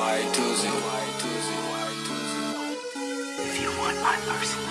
Y to Z. If you want my my mercy.